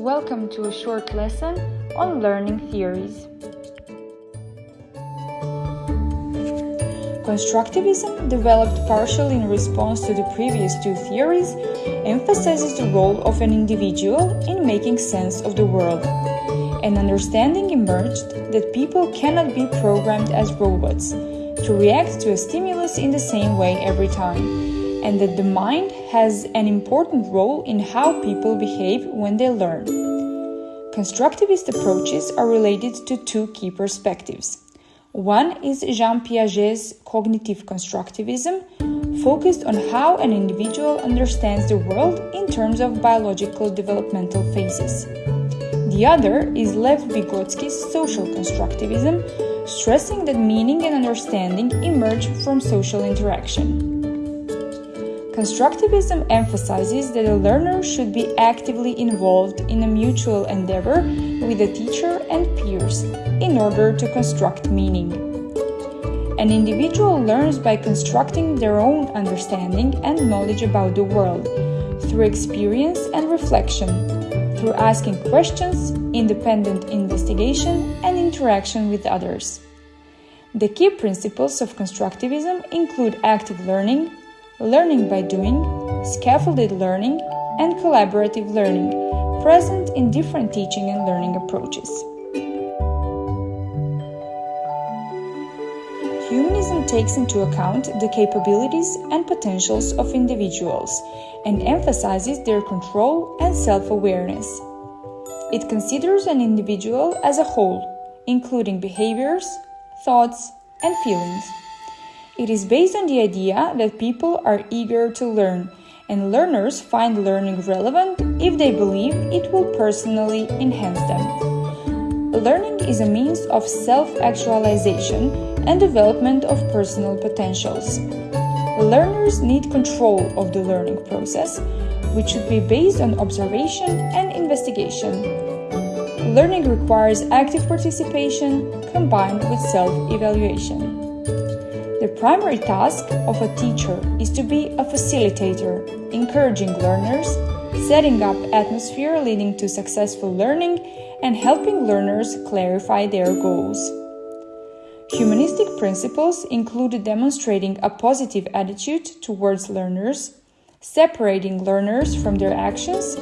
Welcome to a short lesson on learning theories. Constructivism, developed partially in response to the previous two theories, emphasizes the role of an individual in making sense of the world. An understanding emerged that people cannot be programmed as robots to react to a stimulus in the same way every time and that the mind has an important role in how people behave when they learn. Constructivist approaches are related to two key perspectives. One is Jean Piaget's cognitive constructivism, focused on how an individual understands the world in terms of biological developmental phases. The other is Lev Vygotsky's social constructivism, stressing that meaning and understanding emerge from social interaction. Constructivism emphasizes that a learner should be actively involved in a mutual endeavor with the teacher and peers in order to construct meaning. An individual learns by constructing their own understanding and knowledge about the world through experience and reflection, through asking questions, independent investigation, and interaction with others. The key principles of constructivism include active learning, learning by doing, scaffolded learning, and collaborative learning, present in different teaching and learning approaches. Humanism takes into account the capabilities and potentials of individuals and emphasizes their control and self awareness. It considers an individual as a whole, including behaviors, thoughts, and feelings. It is based on the idea that people are eager to learn, and learners find learning relevant if they believe it will personally enhance them. Learning is a means of self actualization and development of personal potentials. Learners need control of the learning process, which should be based on observation and investigation. Learning requires active participation combined with self evaluation. The primary task of a teacher is to be a facilitator, encouraging learners, setting up atmosphere leading to successful learning, and helping learners clarify their goals. Humanistic principles include demonstrating a positive attitude towards learners, separating learners from their actions,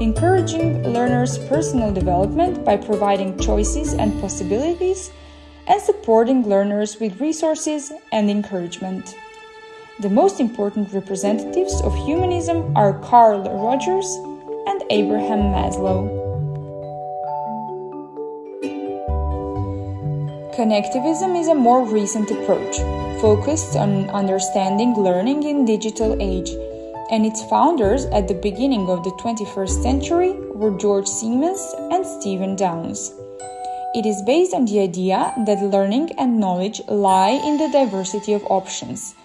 encouraging learners' personal development by providing choices and possibilities, and supporting learners with resources and encouragement. The most important representatives of humanism are Carl Rogers and Abraham Maslow. Connectivism is a more recent approach, focused on understanding learning in digital age, and its founders at the beginning of the 21st century were George Siemens and Stephen Downes. It is based on the idea that learning and knowledge lie in the diversity of options.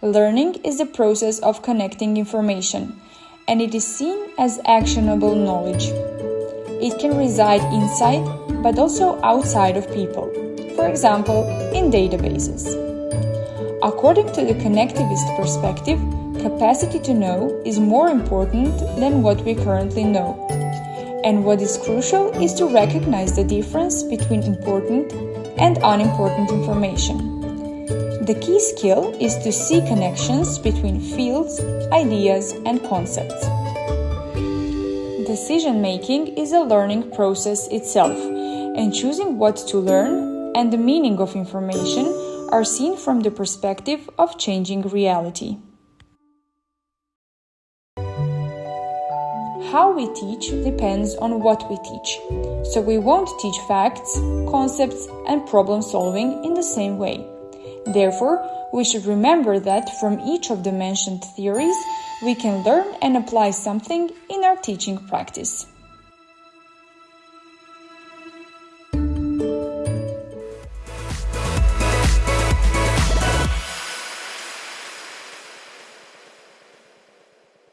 Learning is the process of connecting information, and it is seen as actionable knowledge. It can reside inside, but also outside of people, for example, in databases. According to the connectivist perspective, capacity to know is more important than what we currently know and what is crucial is to recognize the difference between important and unimportant information. The key skill is to see connections between fields, ideas, and concepts. Decision making is a learning process itself, and choosing what to learn and the meaning of information are seen from the perspective of changing reality. How we teach depends on what we teach. So we won't teach facts, concepts, and problem solving in the same way. Therefore, we should remember that from each of the mentioned theories, we can learn and apply something in our teaching practice.